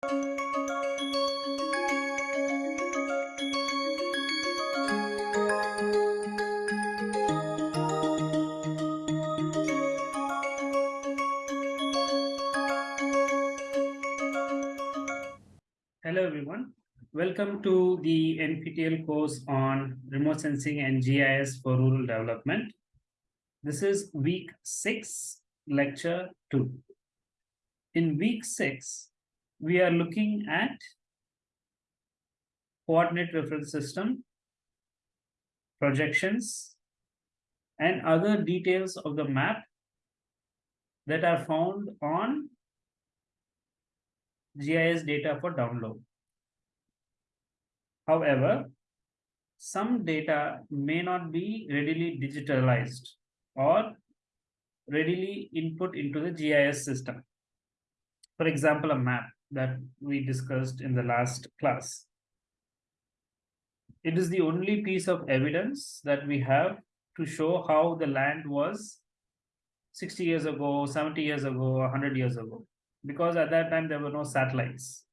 Hello everyone. Welcome to the NPTEL course on remote sensing and GIS for rural development. This is week six, lecture two. In week six, we are looking at coordinate reference system, projections, and other details of the map that are found on GIS data for download. However, some data may not be readily digitalized or readily input into the GIS system. For example, a map that we discussed in the last class. It is the only piece of evidence that we have to show how the land was 60 years ago, 70 years ago, 100 years ago because at that time there were no satellites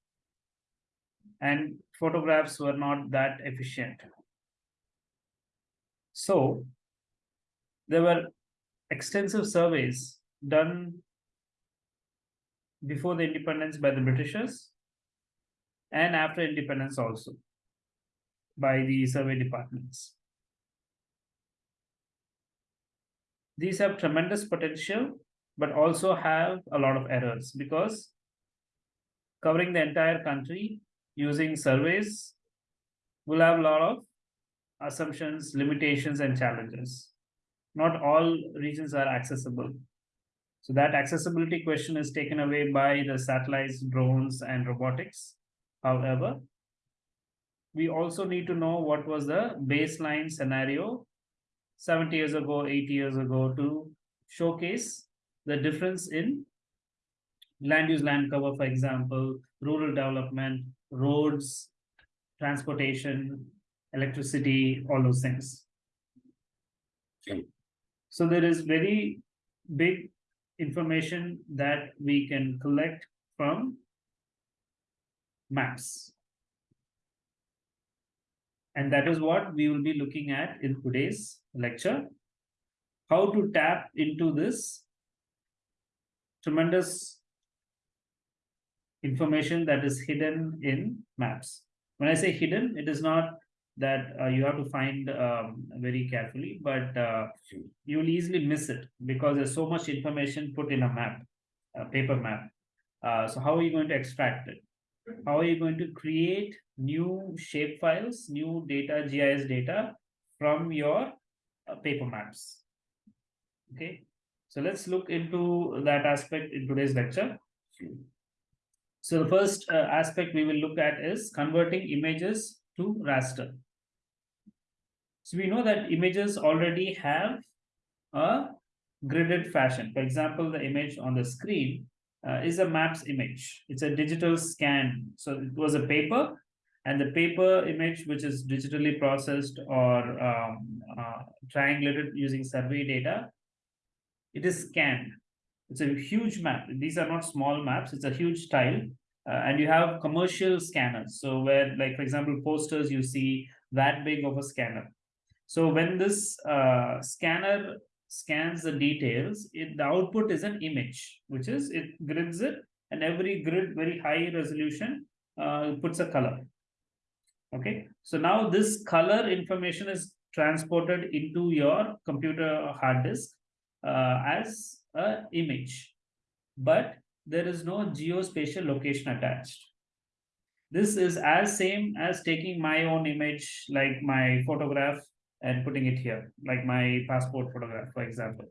and photographs were not that efficient. So there were extensive surveys done before the independence by the Britishers and after independence also by the survey departments. These have tremendous potential but also have a lot of errors because covering the entire country using surveys will have a lot of assumptions, limitations, and challenges. Not all regions are accessible. So that accessibility question is taken away by the satellites, drones, and robotics. However, we also need to know what was the baseline scenario 70 years ago, 80 years ago to showcase the difference in land use land cover, for example, rural development, roads, transportation, electricity, all those things. Okay. So there is very big information that we can collect from maps. And that is what we will be looking at in today's lecture. How to tap into this tremendous information that is hidden in maps. When I say hidden, it is not that uh, you have to find um, very carefully, but uh, you will easily miss it because there's so much information put in a map, a paper map. Uh, so how are you going to extract it? How are you going to create new shape files, new data, GIS data from your uh, paper maps? Okay, so let's look into that aspect in today's lecture. So the first uh, aspect we will look at is converting images to raster. So we know that images already have a gridded fashion. For example, the image on the screen uh, is a maps image. It's a digital scan. So it was a paper and the paper image, which is digitally processed or um, uh, triangulated using survey data, it is scanned. It's a huge map. These are not small maps. It's a huge tile. Uh, and you have commercial scanners. So where, like, for example, posters, you see that big of a scanner. So when this uh, scanner scans the details, it, the output is an image, which is it grids it, and every grid, very high resolution, uh, puts a color. Okay, so now this color information is transported into your computer hard disk uh, as an image, but there is no geospatial location attached. This is as same as taking my own image, like my photograph, and putting it here, like my passport photograph, for example.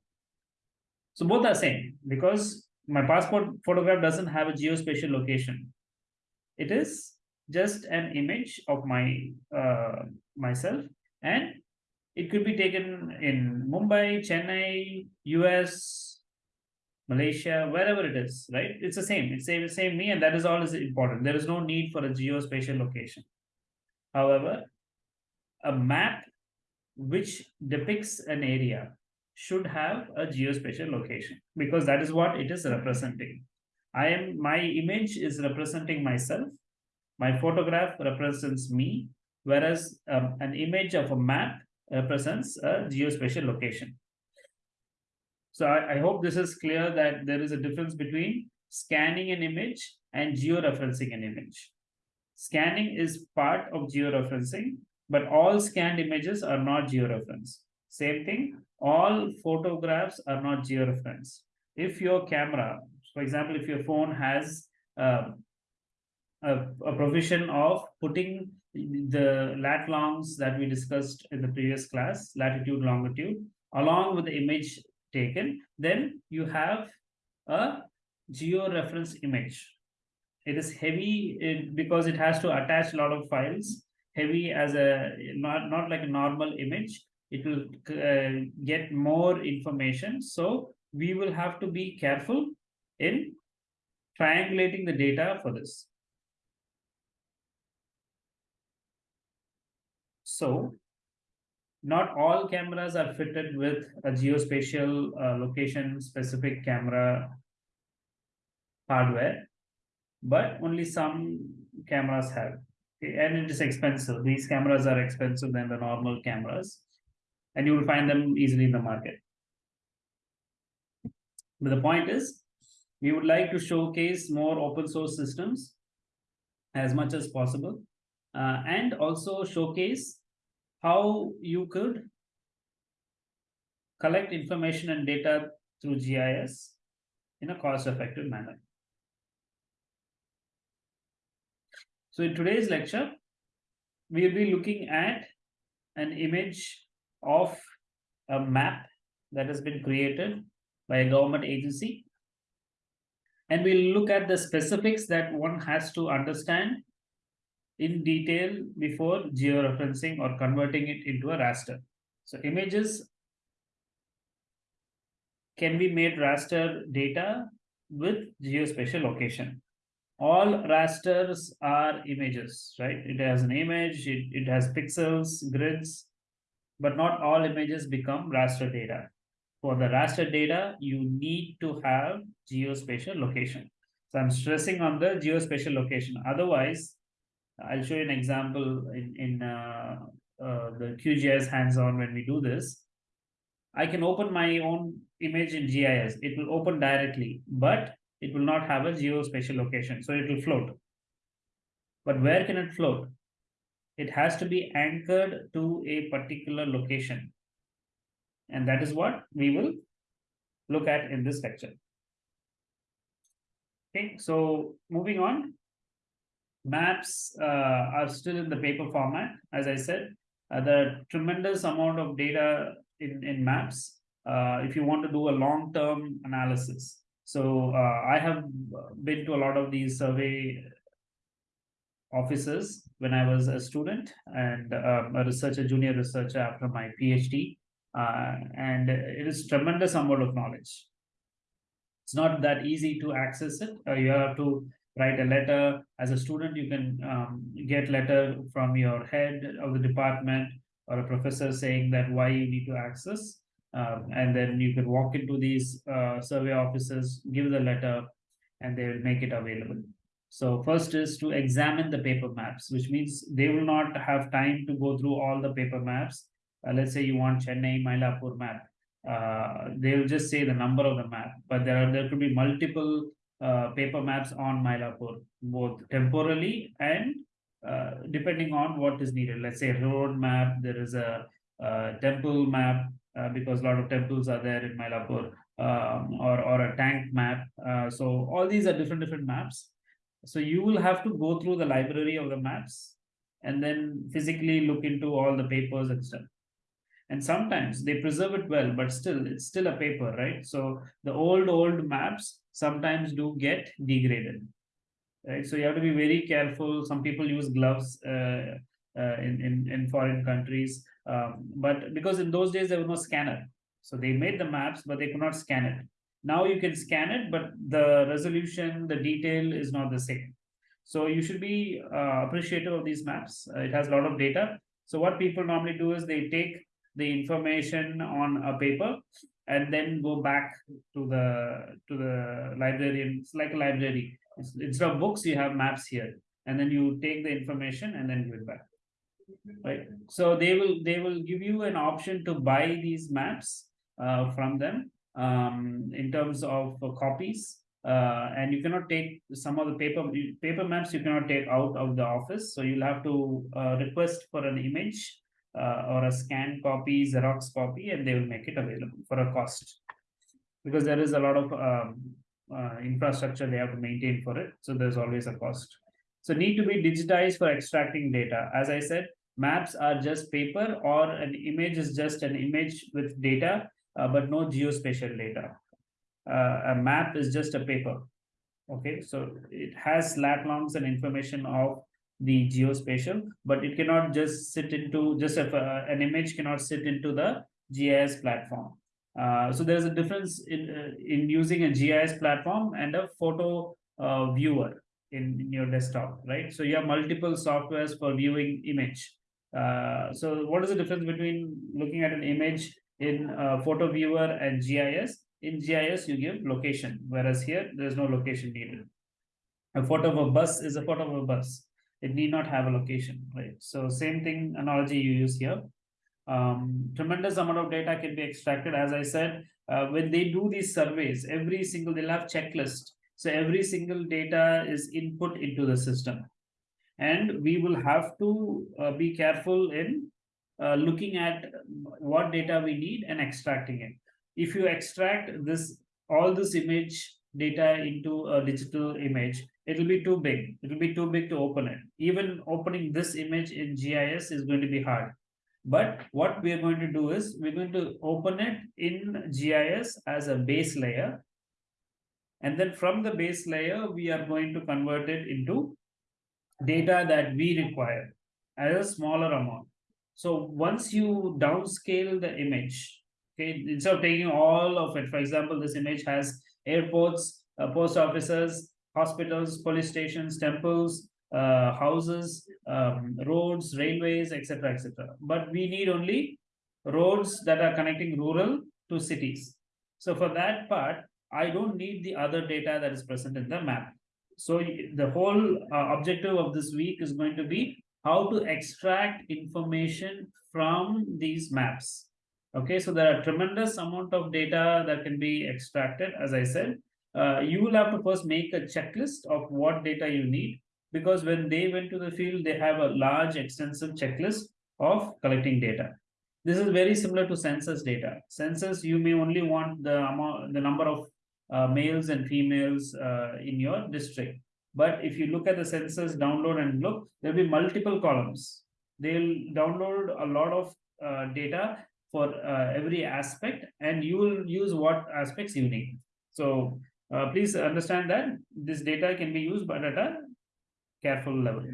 So both are same because my passport photograph doesn't have a geospatial location. It is just an image of my uh, myself and it could be taken in Mumbai, Chennai, US, Malaysia, wherever it is, right? It's the same. It's the same me, and that is all is important. There is no need for a geospatial location. However, a map which depicts an area should have a geospatial location because that is what it is representing. I am my image is representing myself. My photograph represents me, whereas um, an image of a map represents a geospatial location. So I, I hope this is clear that there is a difference between scanning an image and georeferencing an image. Scanning is part of georeferencing, but all scanned images are not georeferenced. Same thing, all photographs are not georeferenced. If your camera, for example, if your phone has um, a, a provision of putting the lat longs that we discussed in the previous class, latitude, longitude, along with the image taken, then you have a georeference image. It is heavy because it has to attach a lot of files, heavy as a not not like a normal image. It will uh, get more information. So we will have to be careful in triangulating the data for this. So not all cameras are fitted with a geospatial uh, location specific camera hardware, but only some cameras have. And it is expensive. These cameras are expensive than the normal cameras, and you will find them easily in the market. But the point is, we would like to showcase more open source systems as much as possible, uh, and also showcase how you could collect information and data through GIS in a cost-effective manner. So in today's lecture, we'll be looking at an image of a map that has been created by a government agency. And we'll look at the specifics that one has to understand in detail before georeferencing or converting it into a raster. So images can be made raster data with geospatial location. All rasters are images, right? It has an image, it, it has pixels, grids, but not all images become raster data. For the raster data, you need to have geospatial location. So I'm stressing on the geospatial location. Otherwise, I'll show you an example in, in uh, uh, the QGIS hands-on when we do this. I can open my own image in GIS. It will open directly, but it will not have a geospatial location. So it will float. But where can it float? It has to be anchored to a particular location. And that is what we will look at in this lecture. Okay, so moving on, maps uh, are still in the paper format. As I said, uh, the tremendous amount of data in, in maps uh, if you want to do a long-term analysis. So uh, I have been to a lot of these survey offices when I was a student and um, a researcher, junior researcher after my PhD. Uh, and it is tremendous amount of knowledge. It's not that easy to access it. Uh, you have to write a letter as a student you can um, get letter from your head of the department or a professor saying that why you need to access um, and then you can walk into these uh, survey offices give the letter and they will make it available. So first is to examine the paper maps which means they will not have time to go through all the paper maps. Uh, let's say you want chennai mylapore map. Uh, they will just say the number of the map but there are there could be multiple uh, paper maps on Mylapore, both temporally and uh, depending on what is needed. Let's say road map, there is a, a temple map uh, because a lot of temples are there in Mylapore, um, or or a tank map. Uh, so all these are different different maps. So you will have to go through the library of the maps and then physically look into all the papers and stuff. And sometimes they preserve it well but still it's still a paper right? So the old old maps sometimes do get degraded right? So you have to be very careful. Some people use gloves uh, uh, in, in in foreign countries um, but because in those days there was no scanner so they made the maps but they could not scan it now you can scan it but the resolution the detail is not the same so you should be uh, appreciative of these maps uh, it has a lot of data so what people normally do is they take the information on a paper and then go back to the to the librarian. It's like a library. Instead of books, you have maps here, and then you take the information and then give it back. Right, so they will they will give you an option to buy these maps uh from them um in terms of uh, copies. Uh, and you cannot take some of the paper paper maps you cannot take out of the office, so you'll have to uh request for an image. Uh, or a scanned copy, Xerox copy, and they will make it available for a cost. Because there is a lot of um uh infrastructure they have to maintain for it, so there's always a cost. So need to be digitized for extracting data. As I said, maps are just paper or an image is just an image with data, uh, but no geospatial data. Uh, a map is just a paper. Okay, so it has lat longs and information of the geospatial, but it cannot just sit into just if uh, an image cannot sit into the GIS platform. Uh, so there's a difference in uh, in using a GIS platform and a photo uh, viewer in, in your desktop, right? So you have multiple softwares for viewing image. Uh, so what is the difference between looking at an image in uh, photo viewer and GIS? In GIS, you give location, whereas here there's no location needed. A photo of a bus is a photo of a bus. It need not have a location, right? So same thing analogy you use here. Um, tremendous amount of data can be extracted. As I said, uh, when they do these surveys, every single they'll have checklist. So every single data is input into the system. And we will have to uh, be careful in uh, looking at what data we need and extracting it. If you extract this, all this image data into a digital image, it'll be too big. It'll be too big to open it. Even opening this image in GIS is going to be hard. But what we are going to do is we're going to open it in GIS as a base layer. And then from the base layer, we are going to convert it into data that we require as a smaller amount. So once you downscale the image, okay, instead of taking all of it, for example, this image has airports, uh, post offices, hospitals, police stations, temples, uh, houses, um, roads, railways, etc., etc. But we need only roads that are connecting rural to cities. So for that part, I don't need the other data that is present in the map. So the whole uh, objective of this week is going to be how to extract information from these maps. Okay, so there are tremendous amount of data that can be extracted, as I said. Uh, you will have to first make a checklist of what data you need because when they went to the field, they have a large extensive checklist of collecting data. This is very similar to census data. Census, you may only want the amount, the number of uh, males and females uh, in your district. But if you look at the census download and look, there'll be multiple columns. They'll download a lot of uh, data for uh, every aspect, and you will use what aspects you need. So uh, please understand that this data can be used, but at a careful level.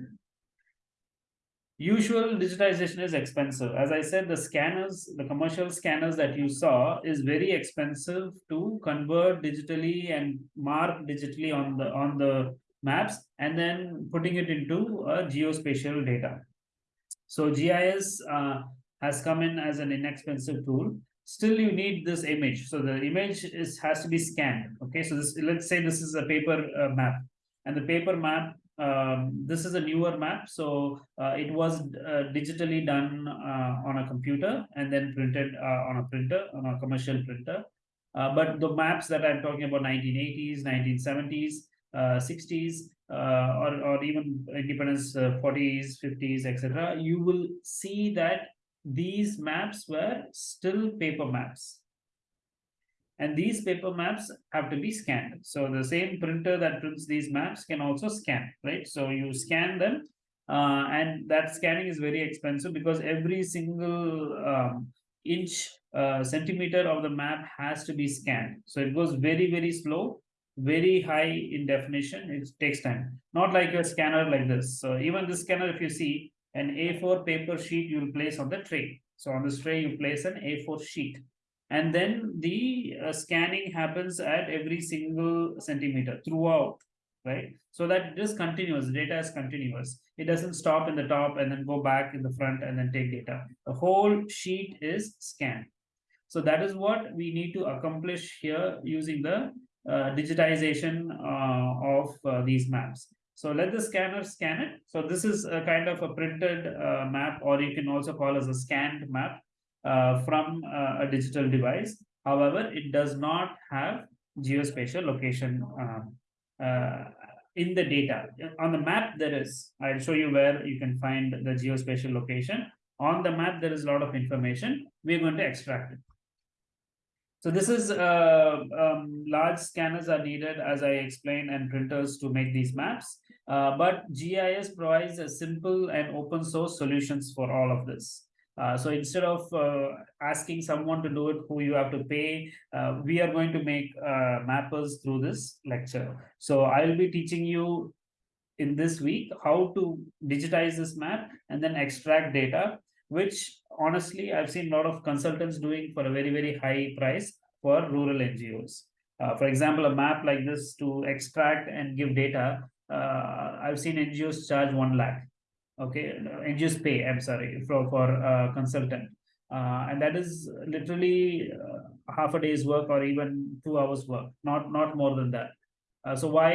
Usual digitization is expensive. As I said, the scanners, the commercial scanners that you saw is very expensive to convert digitally and mark digitally on the on the maps and then putting it into a geospatial data. So GIS uh, has come in as an inexpensive tool. Still, you need this image. So the image is has to be scanned. Okay, so this let's say this is a paper uh, map, and the paper map um, this is a newer map. So uh, it was uh, digitally done uh, on a computer and then printed uh, on a printer on a commercial printer. Uh, but the maps that i'm talking about 1980s 1970s uh, 60s uh, or, or even independence uh, 40s 50s etc you will see that these maps were still paper maps and these paper maps have to be scanned. So the same printer that prints these maps can also scan, right? So you scan them, uh, and that scanning is very expensive because every single um, inch, uh, centimeter of the map has to be scanned. So it goes very, very slow, very high in definition. It takes time. Not like your scanner like this. So even this scanner, if you see an A4 paper sheet, you will place on the tray. So on this tray, you place an A4 sheet and then the uh, scanning happens at every single centimeter throughout right? So that it is continuous data is continuous. It doesn't stop in the top and then go back in the front and then take data. The whole sheet is scanned. So that is what we need to accomplish here using the uh, digitization uh, of uh, these maps. So let the scanner scan it. So this is a kind of a printed uh, map, or you can also call as a scanned map uh, from uh, a digital device. However, it does not have geospatial location um, uh, in the data. On the map, there is. I'll show you where you can find the geospatial location. On the map, there is a lot of information. We're going to extract it. So this is uh, um, large scanners are needed, as I explained, and printers to make these maps. Uh, but GIS provides a simple and open source solutions for all of this. Uh, so instead of uh, asking someone to do it who you have to pay, uh, we are going to make uh, mappers through this lecture. So I'll be teaching you in this week how to digitize this map and then extract data, which honestly I've seen a lot of consultants doing for a very, very high price for rural NGOs. Uh, for example, a map like this to extract and give data, uh, I've seen NGOs charge one lakh okay and just pay i'm sorry for for uh, consultant. Uh, and that is literally uh, half a day's work or even two hours work not not more than that. Uh, so why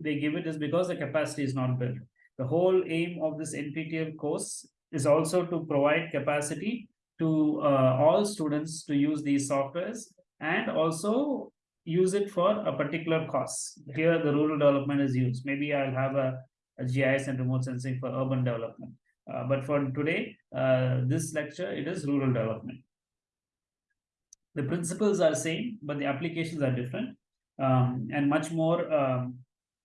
they give it is because the capacity is not built. The whole aim of this nptel course is also to provide capacity to uh, all students to use these softwares and also use it for a particular cause here the rural development is used. Maybe i'll have a GIS and remote sensing for urban development. Uh, but for today, uh, this lecture, it is rural development. The principles are same, but the applications are different. Um, and much more um,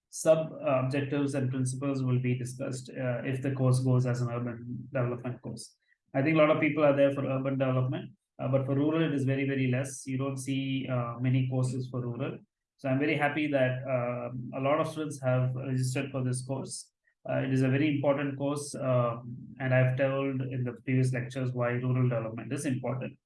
sub objectives and principles will be discussed uh, if the course goes as an urban development course. I think a lot of people are there for urban development, uh, but for rural, it is very, very less. You don't see uh, many courses for rural. So I'm very happy that uh, a lot of students have registered for this course. Uh, it is a very important course, uh, and I've told in the previous lectures why rural development is important.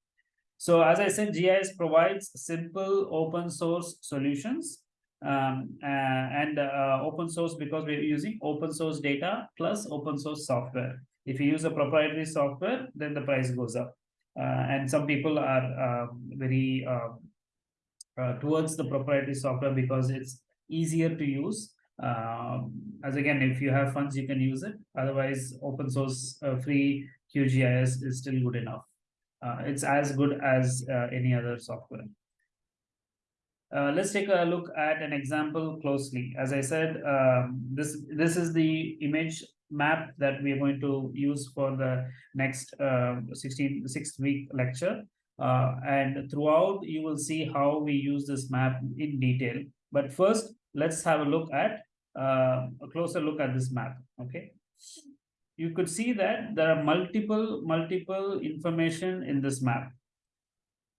So as I said, GIS provides simple open source solutions um, uh, and uh, open source because we're using open source data plus open source software. If you use a proprietary software, then the price goes up. Uh, and some people are um, very uh, towards the proprietary software because it's easier to use. Um, as again, if you have funds, you can use it. Otherwise, open source uh, free QGIS is still good enough. Uh, it's as good as uh, any other software. Uh, let's take a look at an example closely. As I said, um, this this is the image map that we are going to use for the next uh, 16 sixth week lecture. Uh, and throughout, you will see how we use this map in detail. But first, let's have a look at uh, a closer look at this map. Okay. You could see that there are multiple, multiple information in this map.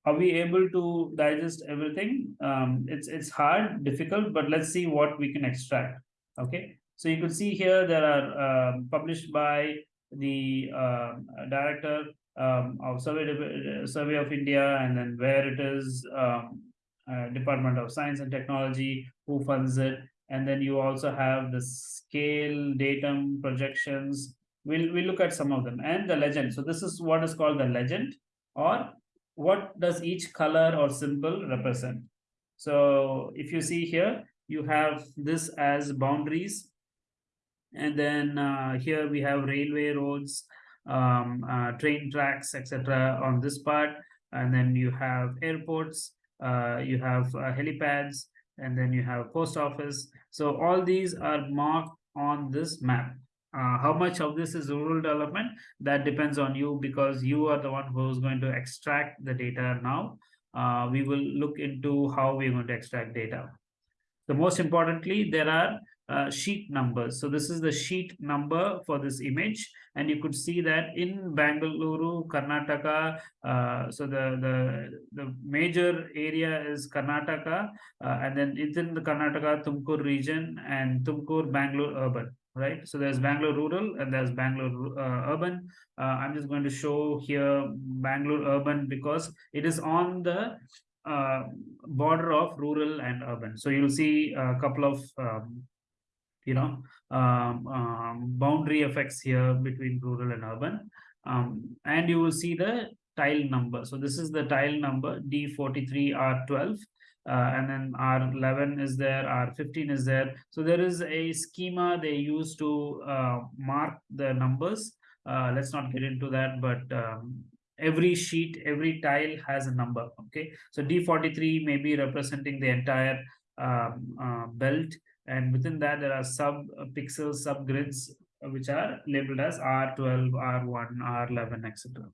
Are we able to digest everything? Um, it's it's hard, difficult, but let's see what we can extract. Okay. So you could see here there are uh, published by the uh, director um, survey survey of India, and then where it is, um, uh, Department of Science and Technology, who funds it, and then you also have the scale, datum, projections. We'll we'll look at some of them and the legend. So this is what is called the legend, or what does each color or symbol represent. So if you see here, you have this as boundaries, and then uh, here we have railway roads um, uh, train tracks, etc. on this part. And then you have airports, uh, you have uh, helipads, and then you have post office. So all these are marked on this map. Uh, how much of this is rural development that depends on you because you are the one who is going to extract the data now uh, we will look into how we're going to extract data the most importantly there are uh, sheet numbers. So this is the sheet number for this image. And you could see that in Bangalore, Karnataka, uh, so the, the, the major area is Karnataka, uh, and then within the Karnataka, Tumkur region and Tumkur, Bangalore urban, right? So there's Bangalore rural and there's Bangalore uh, urban. Uh, I'm just going to show here Bangalore urban because it is on the border of rural and urban. So you'll see a couple of um, you know um, um, boundary effects here between rural and urban um, and you will see the tile number. So this is the tile number D43R12. Uh, and then R11 is there, R15 is there. So there is a schema they use to uh, mark the numbers. Uh, let's not get into that, but um, every sheet, every tile has a number. Okay, so D43 may be representing the entire um, uh, belt, and within that there are sub uh, pixels, sub grids, uh, which are labeled as R12, R1, R11, etc.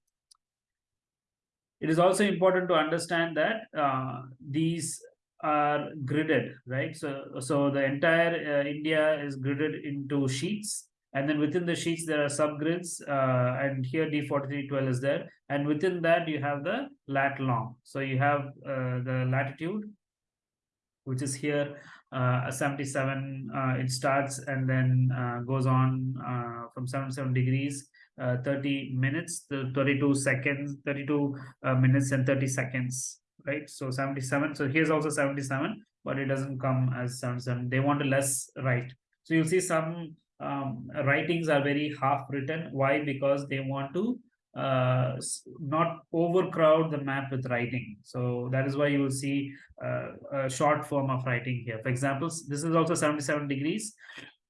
It is also important to understand that uh, these are gridded, right? So, so the entire uh, India is gridded into sheets, and then within the sheets there are subgrids, uh, and here D4312 is there, and within that you have the lat long. So you have uh, the latitude, which is here uh, 77. Uh, it starts and then uh, goes on uh, from 77 degrees uh, 30 minutes, the 32 seconds, 32 uh, minutes and 30 seconds, right? So 77. So here's also 77, but it doesn't come as 77. They want less right. So you'll see some um, writings are very half written. Why? Because they want to uh, not overcrowd the map with writing. So that is why you will see uh, a short form of writing here. For example, this is also 77 degrees.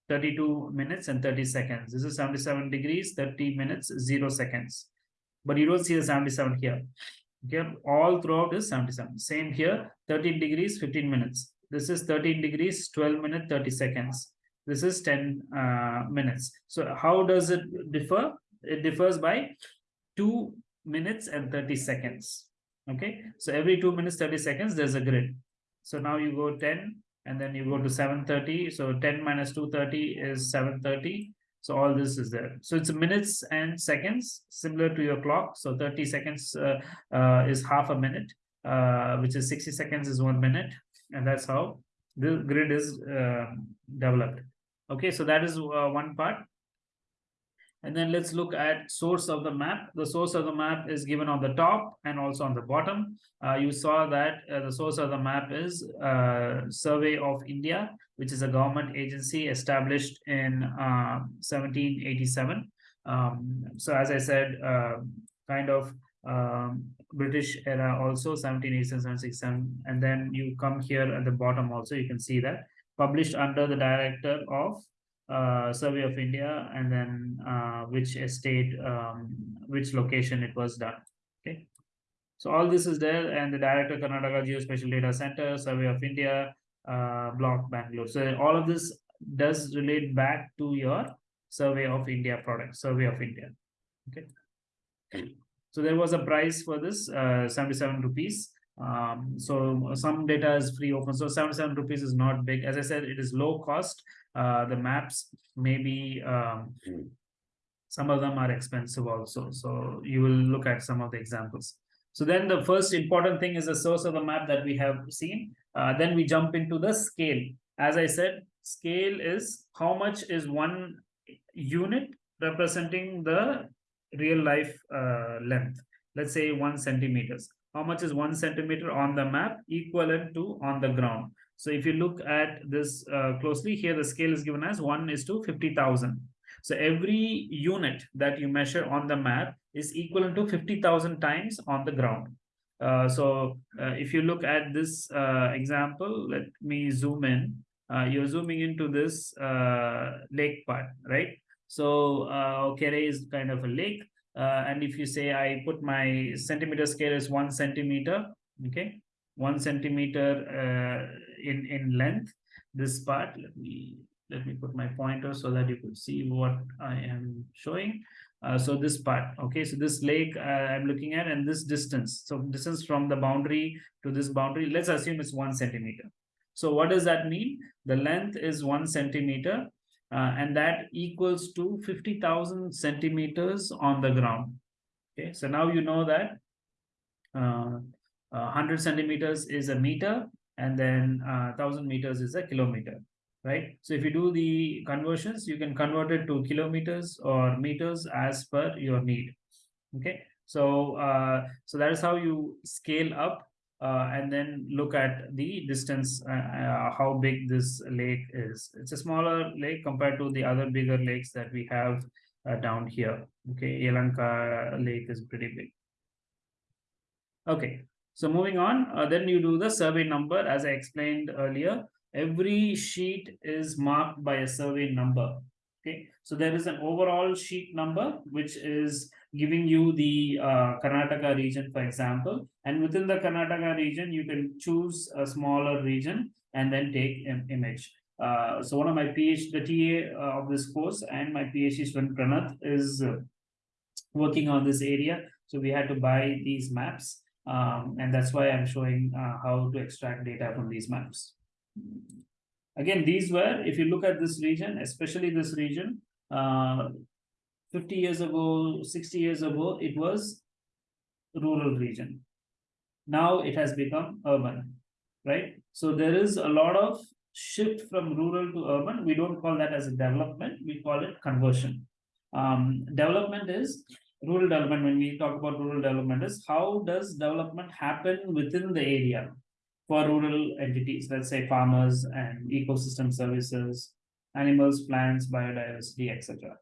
32 minutes and 30 seconds. This is 77 degrees, 30 minutes, 0 seconds. But you don't see the 77 here. Okay, all throughout is 77. Same here, 13 degrees, 15 minutes. This is 13 degrees, 12 minutes, 30 seconds. This is 10 uh, minutes. So how does it differ? It differs by 2 minutes and 30 seconds. Okay, so every 2 minutes, 30 seconds, there's a grid. So now you go 10, and then you go to 730 so 10 minus 230 is 730 so all this is there. So it's minutes and seconds similar to your clock. So 30 seconds uh, uh, is half a minute uh, which is 60 seconds is one minute. And that's how the grid is developed. Okay? So that is one part and then let's look at source of the map. The source of the map is given on the top and also on the bottom. Uh, you saw that uh, the source of the map is uh, Survey of India, which is a government agency established in 1787. Um, um, so as I said, uh, kind of um, British era also 1787, 1767. And then you come here at the bottom also, you can see that published under the director of uh, survey of India and then uh, which estate, um, which location it was done. Okay. So all this is there and the director Karnataka Geospatial Data Center, Survey of India, uh, block Bangalore. So all of this does relate back to your Survey of India product, Survey of India. Okay. So there was a price for this, uh, 77 rupees. Um, so some data is free open. So 77 rupees is not big. As I said, it is low cost. Uh, the maps maybe um, Hmm. some of them are expensive also. So you will look at some of the examples. So then the first important thing is the source of the map that we have seen. Uh, then we jump into the scale. As i said scale is how much is one unit representing the real life uh, length. Let's say one centimeters how much is one centimeter on the map equivalent to on the ground so if you look at this uh, closely here, the scale is given as 1 is to 50,000. So every unit that you measure on the map is equivalent to 50,000 times on the ground. Uh, so uh, if you look at this uh, example, let me zoom in. Uh, you're zooming into this uh, lake part, right? So uh, Okere is kind of a lake. And if you say I put my centimeter scale is one centimeter, okay, one centimeter in in length this part let me let me put my pointer so that you could see what i am showing. Uh, so this part okay so this lake uh, i'm looking at and this distance. So distance from the boundary to this boundary let's assume it's one centimeter. So what does that mean? The length is one centimeter uh, and that equals to 50,000 centimeters on the ground. Okay so now you know that 100 uh, centimeters is a meter and then uh, 1000 meters is a kilometer right? So if you do the conversions you can convert it to kilometers or meters as per your need. Okay so uh, so that is how you scale up uh, and then look at the distance uh, uh how big this lake is it's a smaller lake compared to the other bigger lakes that we have uh, down here okay Yelahanka lake is pretty big Okay, so moving on, uh, then you do the survey number, as I explained earlier. Every sheet is marked by a survey number. Okay, so there is an overall sheet number, which is giving you the uh, Karnataka region, for example. And within the Karnataka region, you can choose a smaller region and then take an image. Uh, so one of my PhD, the TA uh, of this course and my PhD student Pranath is uh, working on this area. So we had to buy these maps. Um, and that's why I'm showing uh, how to extract data from these maps. Again, these were, if you look at this region, especially this region, uh, 50 years ago, 60 years ago, it was rural region. Now it has become urban, right? So there is a lot of shift from rural to urban. We don't call that as a development, we call it conversion. Um, development is rural development. When we talk about rural development, is how does development happen within the area for rural entities, let's say farmers and ecosystem services, animals, plants, biodiversity, etc.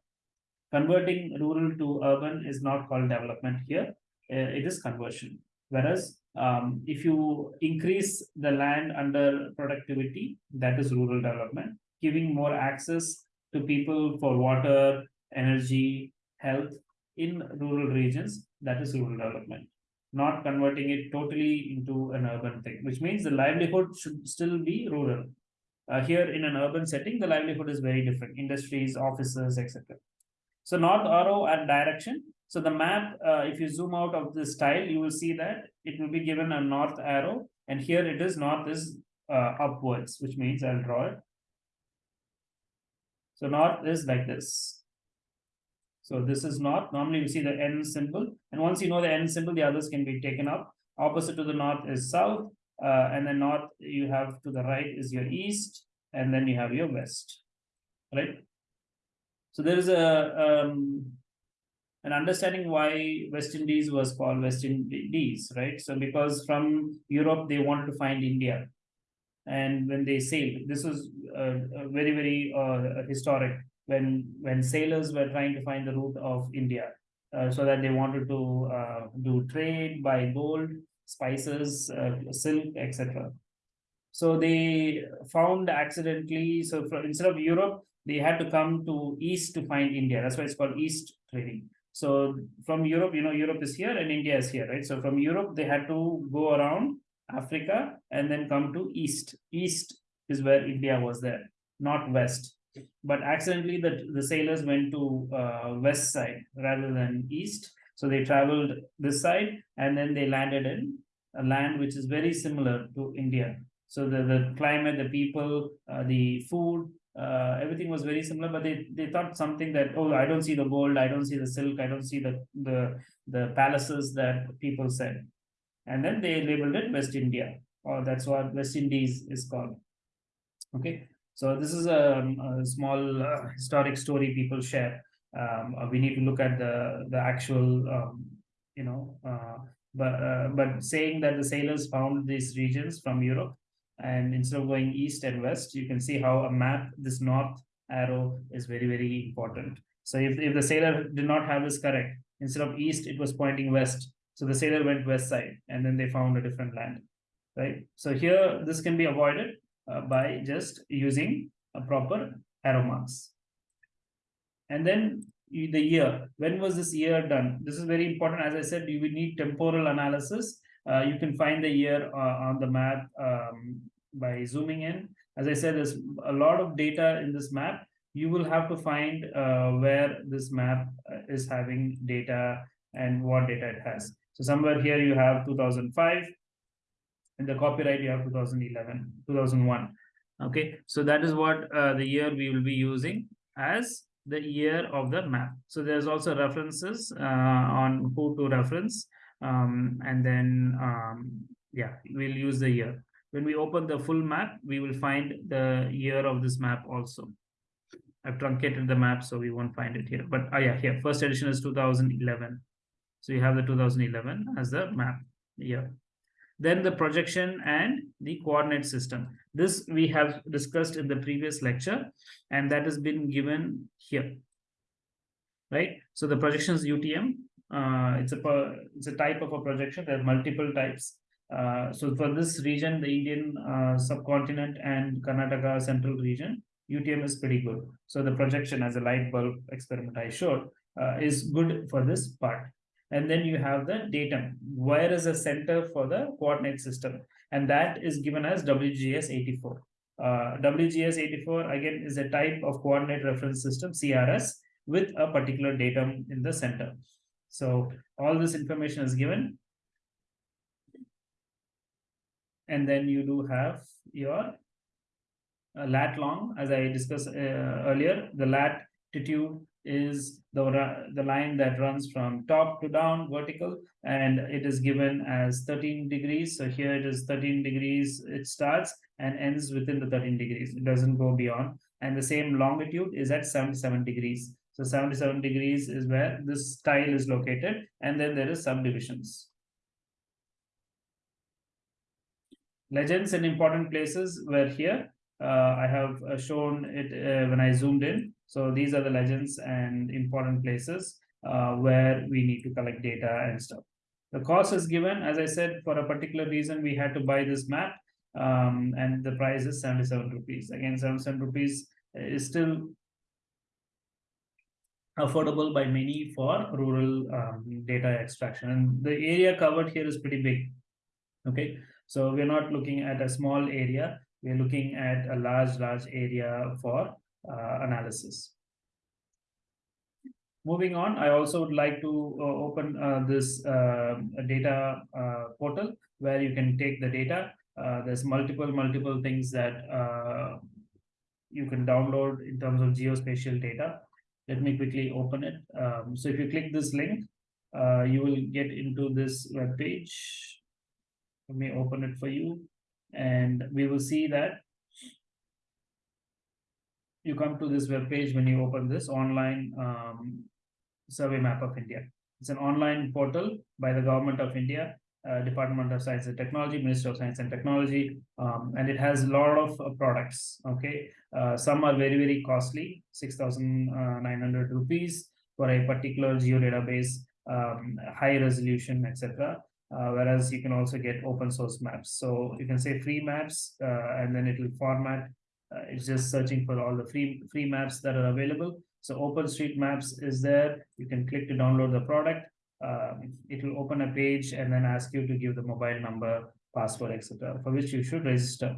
Converting rural to urban is not called development here, uh, it is conversion. Whereas um, if you increase the land under productivity, that is rural development, giving more access to people for water, energy, health in rural regions, that is rural development. Not converting it totally into an urban thing, which means the livelihood should still be rural. Uh, here in an urban setting, the livelihood is very different, industries, offices, etc. So north arrow and direction. So the map, uh, if you zoom out of this tile, you will see that it will be given a north arrow. And here it is north is uh, upwards, which means I'll draw it. So north is like this. So this is north. Normally you see the N symbol. And once you know the N symbol, the others can be taken up. Opposite to the north is south. Uh, and then north you have to the right is your east. And then you have your west. Right? So there is a um, an understanding why West Indies was called West Indies, right? So because from Europe they wanted to find India, and when they sailed, this was uh, very very uh, historic when when sailors were trying to find the route of India, uh, so that they wanted to uh, do trade, buy gold, spices, uh, silk, etc. So they found accidentally. So for, instead of Europe, they had to come to east to find India. That's why it's called east trading. So from Europe, you know, Europe is here and India is here, right? So from Europe, they had to go around Africa and then come to east. East is where India was there, not west. But accidentally, the, the sailors went to uh, west side rather than east. So they traveled this side and then they landed in a land which is very similar to India. So the, the climate, the people, uh, the food, uh, everything was very similar, but they, they thought something that, oh, I don't see the gold, I don't see the silk, I don't see the, the, the palaces that people said. And then they labeled it West India, or that's what West Indies is called. Okay, so this is a, a small uh, historic story people share. Um, uh, we need to look at the, the actual, um, you know, uh, but, uh, but saying that the sailors found these regions from Europe and instead of going east and west, you can see how a map, this north arrow is very, very important. So if, if the sailor did not have this correct, instead of east, it was pointing west. So the sailor went west side and then they found a different land, right? So here, this can be avoided uh, by just using a proper arrow marks. And then the year, when was this year done? This is very important. As I said, you will need temporal analysis uh, you can find the year uh, on the map um, by zooming in. As I said, there's a lot of data in this map. You will have to find uh, where this map uh, is having data and what data it has. So somewhere here you have 2005. In the copyright, you have 2011, 2001. Okay, so that is what uh, the year we will be using as the year of the map. So there's also references uh, on who to reference um, and then um, yeah we'll use the year. When we open the full map we will find the year of this map also. I've truncated the map so we won't find it here. But oh yeah here first edition is 2011 so you have the 2011 as the map year. Then the projection and the coordinate system. This we have discussed in the previous lecture and that has been given here. Right? So the projections utm Uh, it's a per, it's a type of a projection. There are multiple types. Uh, so for this region, the Indian uh, subcontinent and Karnataka central region, UTM is pretty good. So the projection as a light bulb experiment I showed uh, is good for this part. And then you have the datum. Where is the center for the coordinate system? And that is given as WGS 84. Uh, WGS 84 again is a type of coordinate reference system, CRS, with a particular datum in the center. So all this information is given. And then you do have your uh, lat long, as I discussed uh, earlier, the latitude is the, the line that runs from top to down vertical and it is given as 13 degrees. So here it is 13 degrees, it starts and ends within the 13 degrees. It doesn't go beyond. And the same longitude is at 77 degrees. So 77 degrees is where this tile is located, and then there is subdivisions. Legends and important places were here. Uh, I have uh, shown it uh, when I zoomed in. So these are the legends and important places uh, where we need to collect data and stuff. The cost is given, as I said, for a particular reason, we had to buy this map um, and the price is 77 rupees. Again, 77 rupees is still affordable by many for rural um, data extraction. And the area covered here is pretty big. Okay, so we're not looking at a small area, we're looking at a large, large area for uh, analysis. Moving on, I also would like to uh, open uh, this uh, data uh, portal where you can take the data. Uh, there's multiple, multiple things that uh, you can download in terms of geospatial data. Let me quickly open it. Um, so if you click this link, uh, you will get into this web page. Let me open it for you, and we will see that you come to this web page when you open this online um, survey map of India. It's an online portal by the government of India, uh, Department of Science and Technology, Ministry of Science and Technology, um, and it has a lot of uh, products. Okay, uh, some are very very costly, six thousand nine hundred rupees for a particular geo database, um, high resolution, etc. Uh, whereas you can also get open source maps. So you can say free maps, uh, and then it will format. Uh, it's just searching for all the free free maps that are available. So OpenStreetMaps is there. You can click to download the product. Um, it will open a page and then ask you to give the mobile number, password, etc., for which you should register.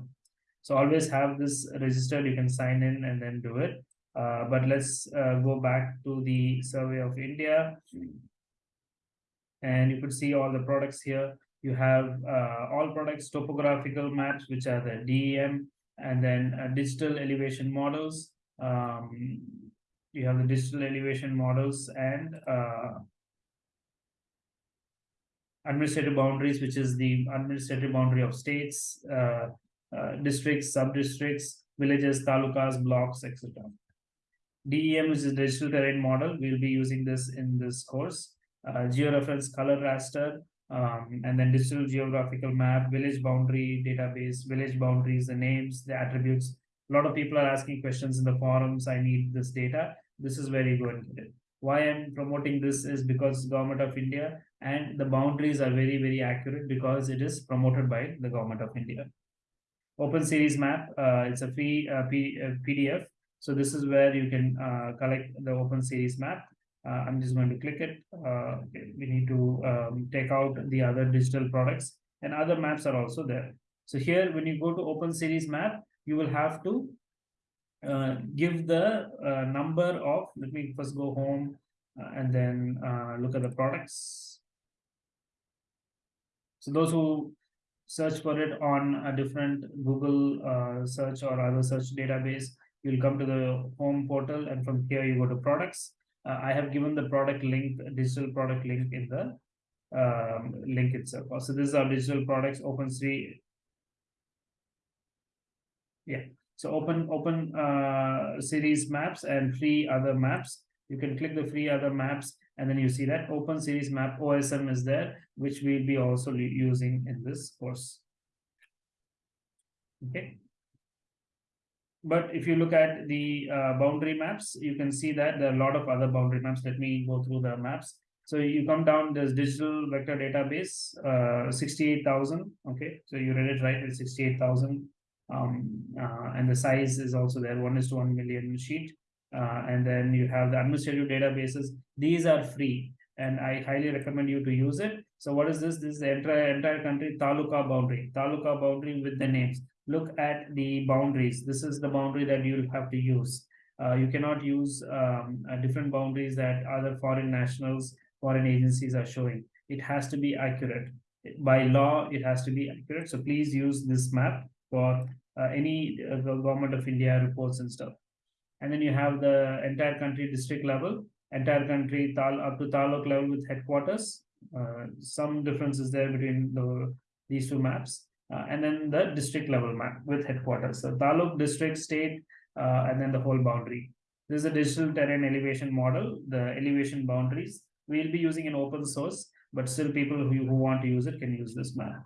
So always have this registered. You can sign in and then do it. Uh, but let's uh, go back to the survey of India. And you could see all the products here. You have uh, all products, topographical maps, which are the DEM, and then uh, digital elevation models. Um, you have the digital elevation models and uh, administrative boundaries, which is the administrative boundary of states, uh, uh, districts, sub-districts, villages, talukas, blocks, etc. DEM is a digital terrain model. We'll be using this in this course. Uh, georeference color raster, um, and then digital geographical map, village boundary database, village boundaries, the names, the attributes. A lot of people are asking questions in the forums. I need this data. This is where you go and get it. Why I'm promoting this is because government of India and the boundaries are very, very accurate because it is promoted by the government of India. Open series map, uh, it's a free uh, P, uh, PDF. So this is where you can uh, collect the open series map. Uh, I'm just going to click it. Uh, we need to um, take out the other digital products and other maps are also there. So here, when you go to open series map, you will have to give the number of, let me first go home and then look at the products. So those who search for it on a different Google uh, search or other search database, you'll come to the home portal and from here you go to products. Uh, I have given the product link, digital product link in the um, link itself. So this is our digital products, open OpenStreet. Yeah, so open open uh, series maps and free other maps. You can click the free other maps and then you see that open series map OSM is there, which we'll be also using in this course. Okay. But if you look at the uh, boundary maps, you can see that there are a lot of other boundary maps. Let me go through the maps. So you come down, this digital vector database, uh, sixty-eight thousand, okay, so you read it right, it's sixty-eight thousand. Um, uh, and the size is also there, one is to one million sheet. Uh, and then you have the administrative databases, these are free. And I highly recommend you to use it. So what is this? This is the entire, entire country taluka boundary, taluka boundary with the names. Look at the boundaries, this is the boundary that you'll have to use. Uh, you cannot use, um, uh, different boundaries that other foreign nationals foreign agencies are showing. It has to be accurate. By law, it has to be accurate. So please use this map for uh, any uh, government of India reports and stuff. And then you have the entire country district level, entire country tal up to taluk level with headquarters. Uh, some differences there between the these two maps. Uh, and then the district level map with headquarters. So taluk, district, state, uh, and then the whole boundary. This is a digital terrain elevation model, the elevation boundaries we'll be using an open source, but still people who, who want to use it can use this map.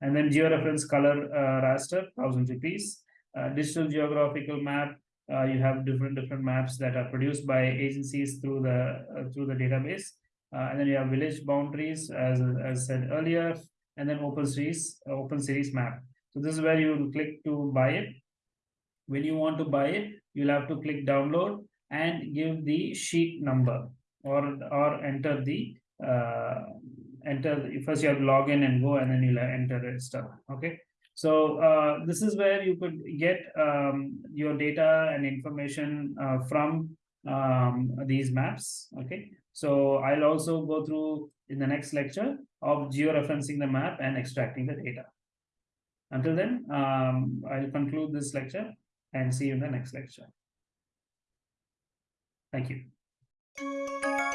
And then georeference color uh, raster, thousand rupees. Uh, digital geographical map, uh, you have different different maps that are produced by agencies through the uh, through the database. Uh, and then you have village boundaries, as as said earlier, and then open series uh, open series map. So this is where you will click to buy it. When you want to buy it, you'll have to click download and give the sheet number or or enter the uh enter first you have to log in and go and then you'll enter it stuff okay so uh this is where you could get um your data and information uh from um these maps okay? So i'll also go through in the next lecture of georeferencing the map and extracting the data. Until then um i'll conclude this lecture and see you in the next lecture. Thank you